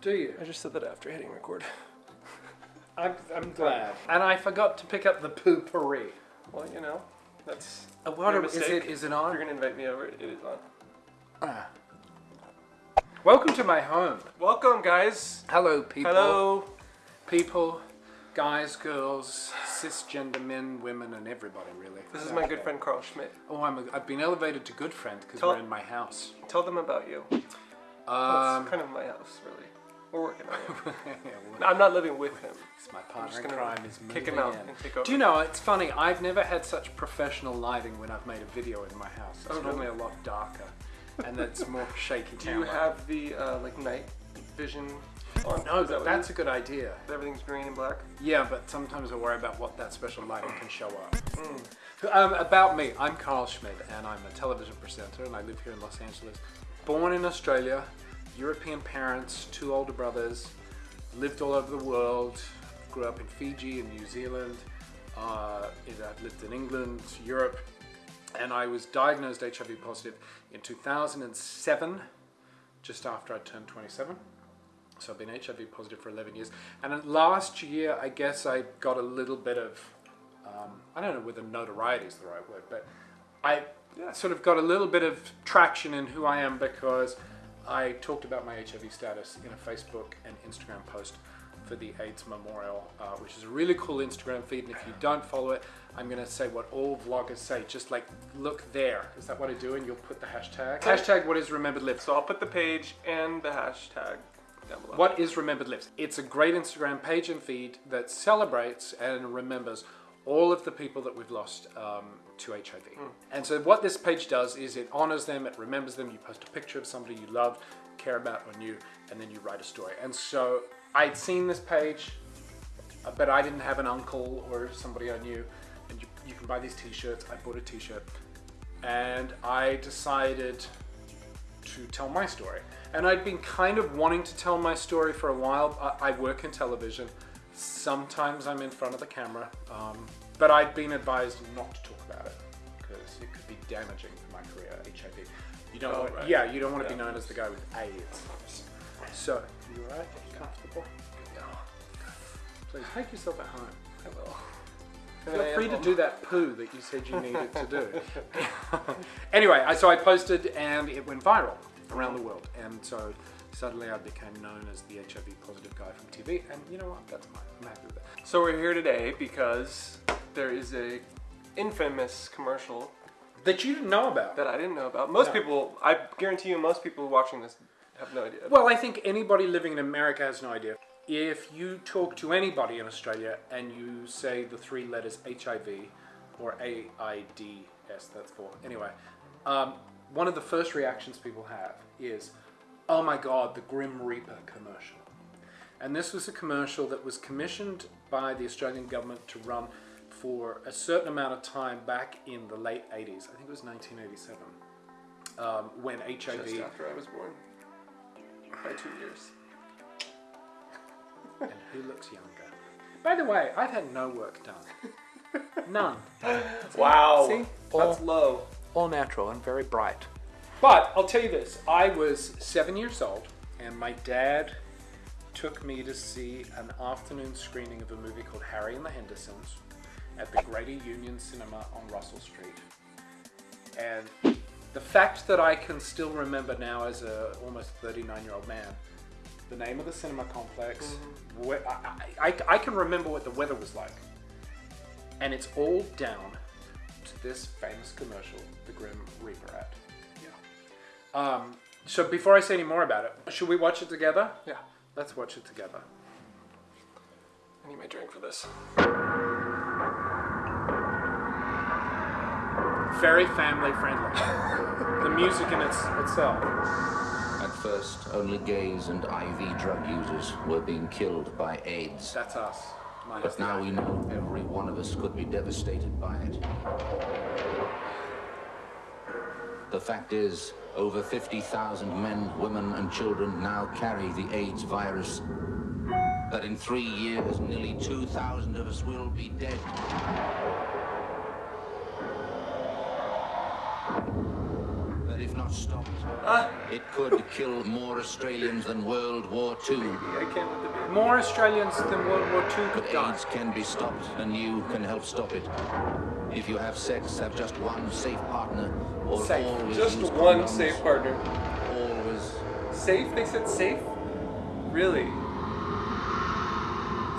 Do you? I just said that after hitting record. I'm, I'm glad. And I forgot to pick up the poopery. Well, you know, that's. a what your are- is it? Is it If on? you're gonna invite me over, it is on. Ah. Welcome to my home. Welcome, guys. Hello, people. Hello. people, guys, girls, cisgender men, women, and everybody really. This is my good friend Karl Schmid. Oh, I'm a, I've been elevated to good friend because we're in my house. Tell them about you. Um, it's kind of my house, really. We're working on it. yeah, well, I'm not living with him. it's my partner in crime is kick him moving out in. and take over. Do you know, it's funny, I've never had such professional lighting when I've made a video in my house. It's Oh, normally really? a lot darker and it's more shaky Do you have the uh, like night vision on? No, that that's a good idea. everything's green and black. Yeah, but sometimes I worry about what that special lighting can show up. Mm. Um, about me, I'm Karl Schmid and I'm a television presenter and I live here in Los Angeles. Born in Australia, European parents, two older brothers, lived all over the world, grew up in Fiji and New Zealand, uh, I've lived in England, Europe, and I was diagnosed HIV positive in 2007, just after I turned 27. So I've been HIV positive for 11 years. And last year, I guess I got a little bit of, um, I don't know whether notoriety is the right word, but I sort of got a little bit of traction in who I am because I talked about my HIV status in a Facebook and Instagram post for the AIDS Memorial, uh, which is a really cool Instagram feed. And if you don't follow it, I'm going to say what all vloggers say. Just like, look there. Is that what I do? And you'll put the hashtag. Hashtag what is remembered lives. So I'll put the page and the hashtag down below. What is Remembered Lives? It's a great Instagram page and feed that celebrates and remembers all of the people that we've lost um, to HIV. And so, what this page does is it honors them, it remembers them. You post a picture of somebody you love, care about, or knew, and then you write a story. And so, I'd seen this page, uh, but I didn't have an uncle or somebody I knew. And you, you can buy these t shirts. I bought a t shirt. And I decided to tell my story. And I'd been kind of wanting to tell my story for a while. I, I work in television. Sometimes I'm in front of the camera. Um, but I'd been advised not to talk about it because it could be damaging for my career, HIV. You don't Oh, want, right. yeah, you don't want to be known as the guy with AIDS. So, you alright? Comfortable? No, Please make yourself at home. I will. Feel free to do that poo that you said you needed to do. anyway, so I posted and it went viral around the world. And so suddenly I became known as the HIV positive guy from TV. And you know what? That's fine. I'm happy with it. So we're here today because there is a infamous commercial That you didn't know about. that I didn't know about. Most No. people, I guarantee you, most people watching this have no idea. Well, I think anybody living in America has no idea. If you talk to anybody in Australia and you say the three letters HIV or AIDS, that's for anyway, um, one of the first reactions people have is, "Oh my God, the Grim Reaper commercial." And this was a commercial that was commissioned by the Australian government to run for a certain amount of time back in the late 80s. I think it was 1987, um, when HIV. Just after I was born, by two years. and who looks younger. By the way, I've had no work done. None. Wow, See? that's low. All natural and very bright. But I'll tell you this I was seven years old, and my dad took me to see an afternoon screening of a movie called Harry and the Hendersons at the Greater Union Cinema on Russell Street. And the fact that I can still remember now as a almost 39 year old man the name of the cinema complex, mm-hmm. where, I, I, I can remember what the weather was like. And it's all down to this famous commercial, the Grim Reaper ad. Yeah. Um, so before I say any more about it, should we watch it together? Yeah, Let's watch it together. I need my drink for this. Very family friendly. the music in its, itself. At first, only gays and IV drug users were being killed by AIDS. That's us. Minus But now we know every one of us could be devastated by it. The fact is, over 50,000 men, women, and children now carry the AIDS virus. That in three years, nearly 2,000 of us will be dead. That if not stopped, Ah, it could kill more Australians than World War II. I can't with the baby. More Australians than World War II But could die. AIDS can be stopped, and you can help stop it. If you have sex, have just one safe partner, or Safe. Just one condoms. safe partner. Always. Safe? They said safe? Really?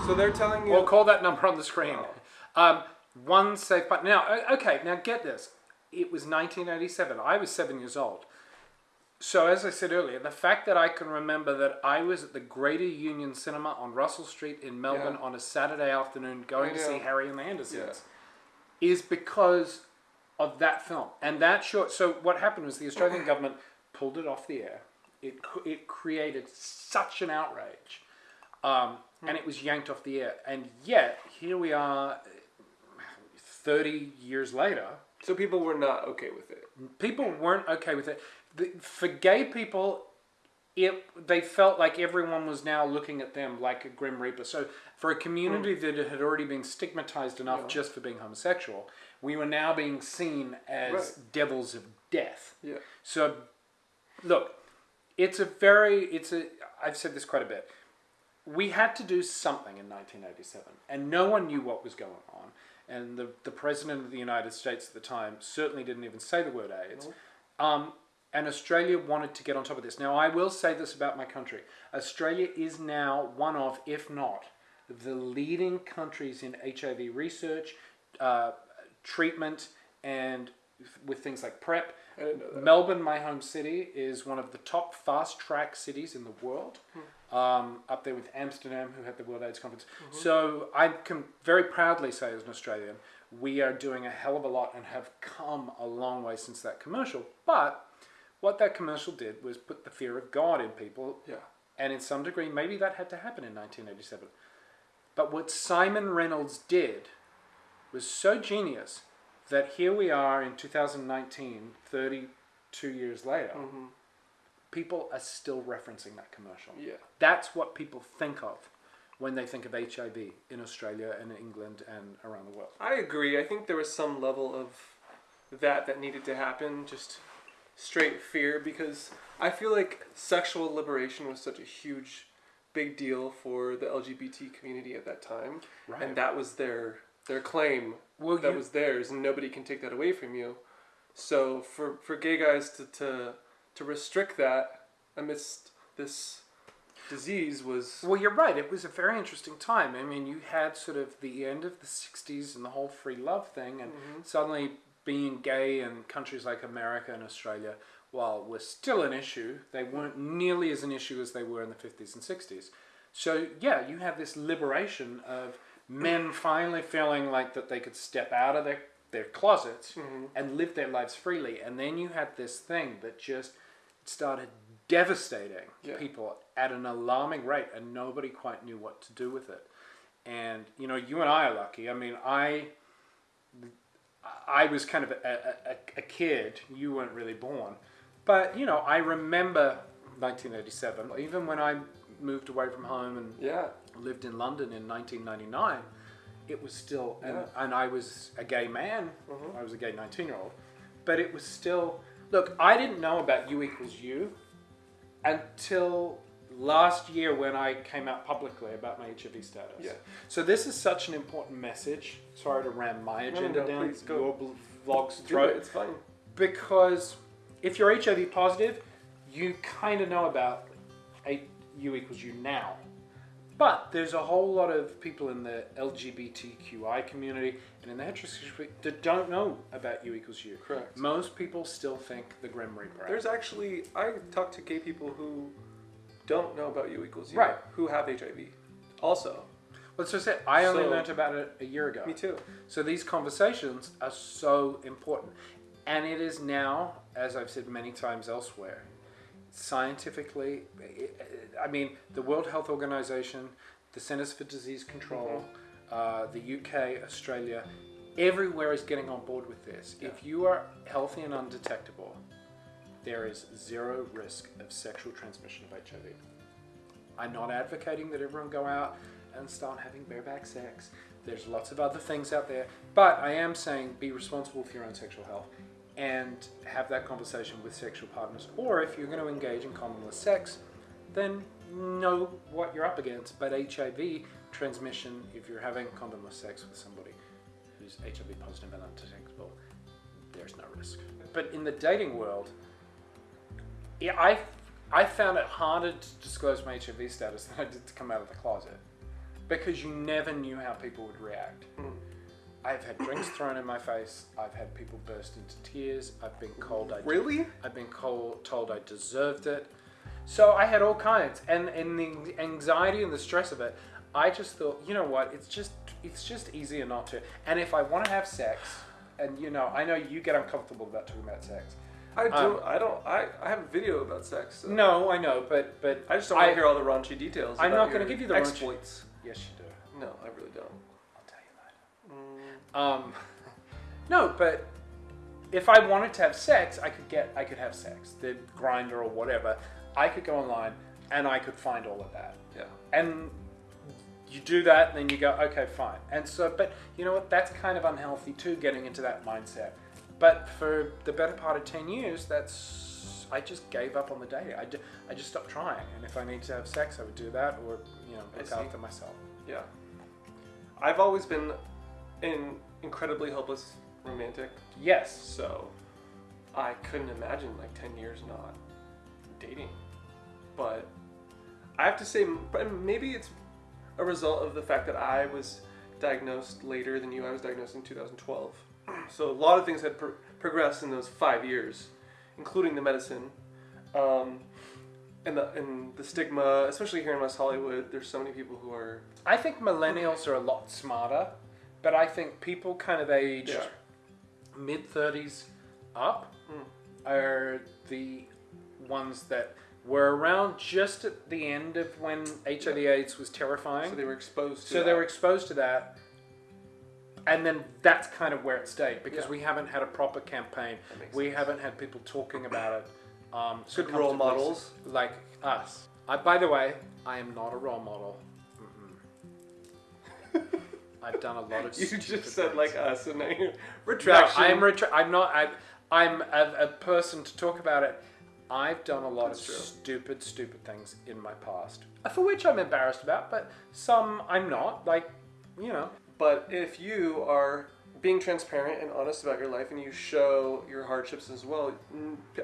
So they're telling you. We'll call that number on the screen. Um, one safe partner. Now, okay, now get this. It was 1987. I was seven years old. So, as I said earlier, the fact that I can remember that I was at the Greater Union Cinema on Russell Street in Melbourne Yeah. on a Saturday afternoon going to see. Harry and the Hendersons is because of that film. And that short. So, what happened was the Australian government pulled it off the air. It, it created such an outrage um, and it was yanked off the air. And yet, here we are, thirty years later. so people were not okay with it. People weren't okay with it. The, for gay people, it they felt like everyone was now looking at them like a grim reaper. So, for a community that had already been stigmatized enough Yeah. just for being homosexual, we were now being seen as Right. devils of death. Yeah. So, look, it's a very, it's a, I've said this quite a bit. We had to do something in 1987, and no one knew what was going on. And the, the president of the United States at the time certainly didn't even say the word AIDS. Um, and Australia wanted to get on top of this. Now, I will say this about my country Australia is now one of, if not, the leading countries in HIV research, uh, treatment, and with things like PrEP. I didn't know that. Melbourne, my home city, is one of the top fast track cities in the world, um, up there with Amsterdam, who had the World AIDS Conference. So I can very proudly say, as an Australian, we are doing a hell of a lot and have come a long way since that commercial. But what that commercial did was put the fear of God in people, Yeah. and in some degree, maybe that had to happen in 1987. But what Siimon Reynolds did was so genius that here we are in 2019, 32 years later, hmm people are still referencing that commercial. Yeah. That's what people think of when they think of HIV in Australia and England and around the world. I agree. I think there was some level of that that needed to happen, just straight fear, because I feel like sexual liberation was such a huge, big deal for the LGBT community at that time, Right. and that was their their claim Well, that you- was theirs, and nobody can take that away from you. So for for gay guys to to to restrict that amidst this disease was Well, you're right. It was a very interesting time. I mean, you had sort of the end of the 60s and the whole free love thing, and mm-hmm. suddenly being gay in countries like America and Australia, while were still an issue, they weren't nearly as an issue as they were in the 50s and 60s. So, yeah, you have this liberation of men finally feeling like that they could step out of their, their closets mm-hmm. and live their lives freely. And then you had this thing that just started devastating Yeah. people at an alarming rate, and nobody quite knew what to do with it. And you know, you and I are lucky. I mean, I I was kind of a, a, a kid. You weren't really born, but you know, I remember 1987. Even when I moved away from home and yeah lived in London in 1999, it was still, and, Yeah. and I was a gay man. Mhm. I was a gay 19 year old, but it was still. Look, I didn't know about U equals U until last year when I came out publicly about my HIV status. Yeah. So this is such an important message. Sorry to ram my No, no, agenda no, down please go. your vlog's Do it, throat it's fine. because if you're HIV positive, you kind of know about U equals U now. But there's a whole lot of people in the LGBTQI community and in the heterosexual community that don't know about U equals U. Correct. Most people still think the Grim Reaper. There's actually I talk to gay people who don't know about U equals U, Right. Who have HIV, also. Let's just say I only So- learnt about it a year ago. Me too. So these conversations are so important. And it is now, as I've said many times elsewhere, scientifically, I mean, the World Health Organization, the Centers for Disease Control, uh, the UK, Australia, everywhere is getting on board with this. If you are healthy and undetectable, there is zero risk of sexual transmission of HIV. I'm not advocating that everyone go out and start having bareback sex. There's lots of other things out there, but I am saying be responsible for your own sexual health. and have that conversation with sexual partners. Or if you're going to engage in condomless sex, then know what you're up against. But HIV transmission, if you're having condomless sex with somebody who's HIV positive and undetectable, there's no risk. But in the dating world, yeah, I I found it harder to disclose my HIV status than I did to come out of the closet because you never knew how people would react. Hmm. I've had drinks thrown in my face. I've had people burst into tears. I've been called. I Really? I've been called, told I deserved it. So I had all kinds, and and the anxiety and the stress of it. I just thought, you know what? It's just it's just easier not to. And if I want to have sex, and you know, I know you get uncomfortable about talking about sex. I do. Um, I don't. I, I have a video about sex. so- No, I know, but but I just don't want to hear all the raunchy details. I'm not gonna give you the raunchy- exploits. Yes, you do. No, I really don't. I'll tell you later. Um, no, but if I wanted to have sex, I could get, I could have sex. The Grindr or whatever, I could go online and I could find all of that. Yeah. And you do that, and then you go, okay, fine. And so, but you know what? That's kind of unhealthy too, getting into that mindset. But for the better part of ten years, that's I just gave up on the dating. I, ju- I just stopped trying. And if I need to have sex, I would do that, or you know, look after myself. Yeah. I've always been an incredibly helpless romantic, Yes. so I couldn't imagine like 10 years not dating. But I have to say, maybe it's a result of the fact that I was diagnosed later than you. I was diagnosed in 2012. So a lot of things had pro- progressed in those five years, including the medicine. Um, and the, and the stigma, especially here in West Hollywood, there's so many people who are I think millennials are a lot smarter, but I think people kind of aged Yeah. mid 30s up are the ones that were around just at the end of when HIV/AIDS was terrifying. So they were exposed to So they were exposed to that, and then that's kind of where it stayed because Yeah. we haven't had a proper campaign. We sense. haven't had people talking about it. Um, so Good role comfortably, models. like us. I, by the way, I am not a role model. Mm-mm. I've done a lot of. You just said things. like us, and now you're No, retraction. I'm retra- I'm not. I, I'm a, a person to talk about it. I've done a lot That's of true. stupid, stupid things in my past, for which I'm embarrassed about. But some I'm not. Like, you know, But if you are being transparent and honest about your life, and you show your hardships as well,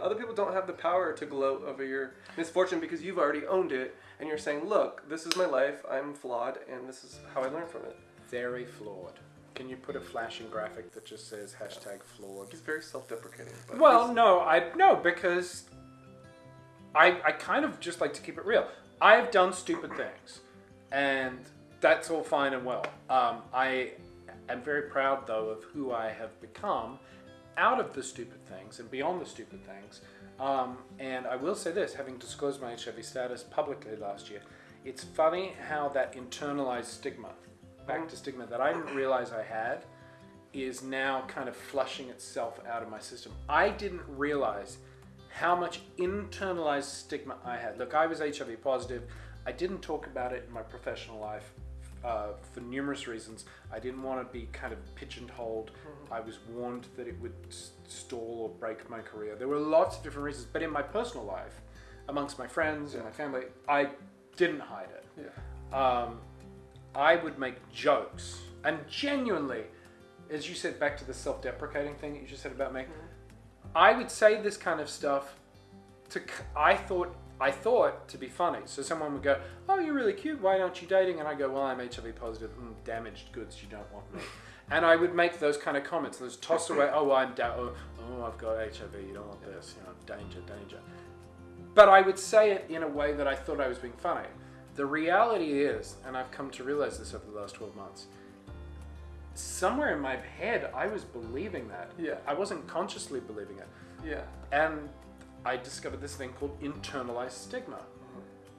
other people don't have the power to gloat over your misfortune because you've already owned it, and you're saying, "Look, this is my life. I'm flawed, and this is how I learned from it." very flawed. Can you put a flashing graphic that just says hashtag flawed? He's very self-deprecating. Well, no, I no because I I kind of just like to keep it real. I've done stupid things, and that's all fine and well. Um, I am very proud though of who I have become out of the stupid things and beyond the stupid things. Um, and I will say this, having disclosed my HIV status publicly last year, it's funny how that internalized stigma, back to stigma that I didn't realize I had, is now kind of flushing itself out of my system. I didn't realize how much internalized stigma I had. Look, I was HIV positive. I didn't talk about it in my professional life uh, for numerous reasons. I didn't want to be kind of pigeonholed. I was warned that it would stall or break my career. There were lots of different reasons, but in my personal life, amongst my friends and my family, I didn't hide it yeah, um, I would make jokes and genuinely, as you said, back to the self-deprecating thing that you just said about me, I would say this kind of stuff to I thought I thought to be funny. So someone would go, "Oh, you're really cute. Why aren't you dating?" And I go, "Well, I'm HIV positive. Mm, damaged goods. You don't want me." and I would make those kind of comments. Those toss away. Oh, I'm da- oh, oh, I've got HIV. You don't want this. You know, danger, danger. But I would say it in a way that I thought I was being funny. The reality is, and I've come to realize this over the last 12 months, somewhere in my head, I was believing that. Yeah. I wasn't consciously believing it. yeah. And I discovered this thing called internalized stigma.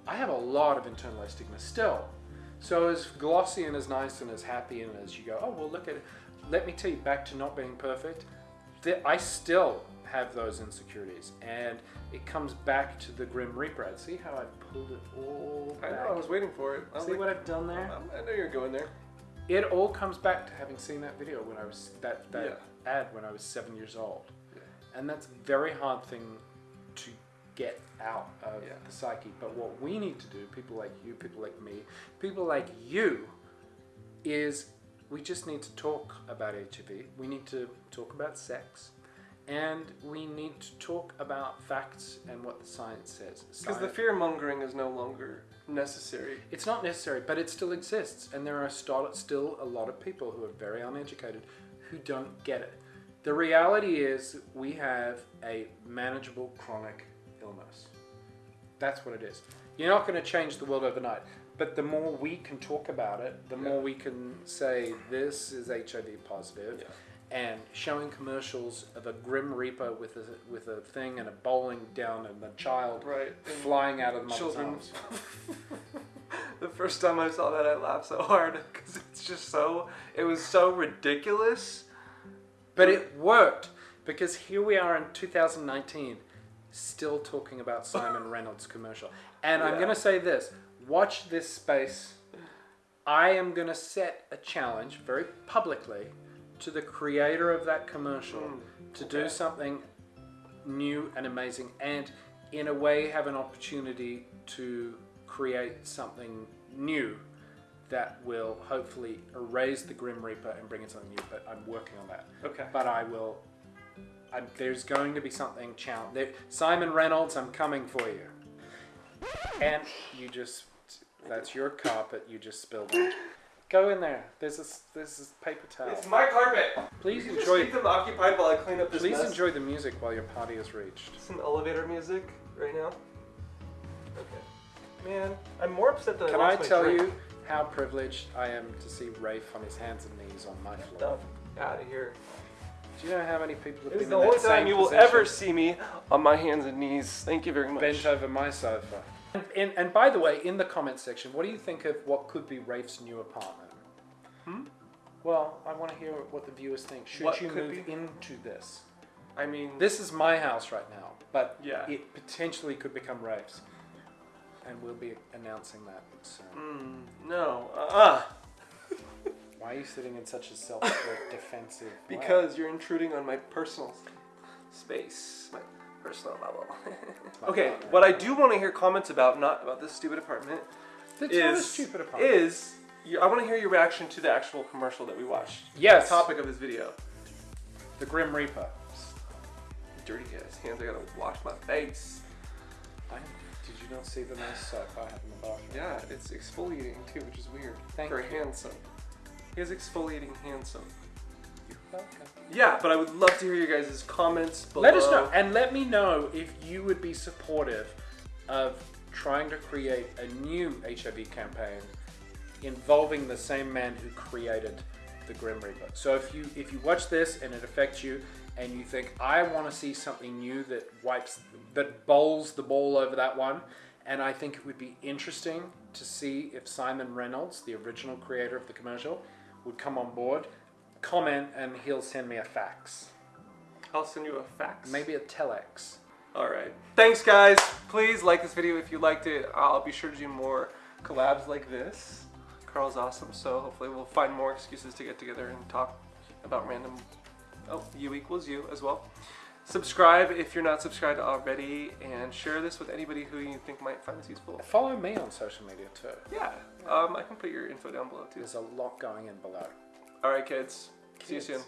I have a lot of internalized stigma still. So as glossy and as nice and as happy and as you go, oh well, look at it. Let me tell you, back to not being perfect. I still have those insecurities, and it comes back to the grim reaper. ad. See how I've pulled it all I know. I was waiting for it. I See like, what I've done there? I know you're going there. It all comes back to having seen that video when I was that that Yeah. ad when I was seven years old, Yeah. and that's a very hard thing to get out of Yeah. the psyche. But what we need to do, people like you, people like me, people like you, is we just need to talk about HIV. We need to talk about sex. And we need to talk about facts and what the science says. Because the fear mongering is no longer necessary. it's not necessary, but it still exists, and there are still a lot of people who are very uneducated who don't get it. The reality is, we have a manageable chronic illness. That's what it is. You're not going to change the world overnight, but the more we can talk about it, the more we can say this is HIV positive. Yeah. And showing commercials of a grim reaper with a with a thing and a bowling down and a child Right. Flying out of the mother's children. arms. the first time I saw that, I laughed so hard because it's just so. It was so ridiculous. But it worked because here we are in 2019, still talking about Siimon Reynolds commercial. And I'm going to say this watch this space. I am going to set a challenge very publicly to the creator of that commercial hmm, to do something new and amazing and in a way have an opportunity to create something new that will hopefully erase the Grim Reaper and bring in something new. But I'm working on that. Okay. But I will. I'm, there's going to be something challenge. There, Siimon Reynolds, I'm coming for you. And you just. That's your carpet. You just spilled it. Go in there. There's a there's a paper towel. It's my carpet. Please Just enjoy. keep them occupied while I clean up this Please mess. enjoy the music while your party is reached. Some elevator music right now. Okay. Man, I'm more upset than that Can I I tell drink. you how privileged I am to see Rafe on his hands and knees on my floor? Out of here. Do you know how many people have It been is the only time you will position? ever see me on my hands and knees. Thank you very much. bent over my sofa. And, and, and by the way, in the comment section, what do you think of what could be Rafe's new apartment? Hmm? Well, I want to hear what the viewers think. Should What you move be? into this? I mean, This is my house right now, but Yeah. it potentially could become Rafe's. And we'll be announcing that soon. mm, no. Uh-uh. Why are you sitting in such a self defensive way? Because you're intruding on my personal space, my personal bubble. okay, what I do want to hear comments about, not about this stupid apartment, That's not a is stupid apartment. is you- I want to hear your reaction to the actual commercial that we watched. Yes. The topic of this video. the Grim Reaper. Dirty ass hands. I gotta wash my face. Did you not see the nice soap I have in the bathroom? Yeah, it's exfoliating too, which is weird Thank for a you. hand soap. He has exfoliating hand soap. Welcome. Yeah, but I would love to hear your guys' comments below. Let us know, and let me know if you would be supportive of trying to create a new HIV campaign involving the same man who created the Grim Reaper. So if you if you watch this and it affects you, and you think I want to see something new that wipes that bowls the ball over that one, and I think it would be interesting to see if Siimon Reynolds, the original creator of the commercial, would come on board. Comment and he'll send me a fax. I'll send you a fax. Maybe a telex. All right. Thanks, guys. Please like this video if you liked it. I'll be sure to do more collabs like this. Karl's awesome, so hopefully we'll find more excuses to get together and talk about random. Oh, you equals you as well. Subscribe if you're not subscribed already, and share this with anybody who you think might find this useful. Follow me on social media too. Yeah, um, I can put your info down below too. There's a lot going in below. All right, kids. See you soon.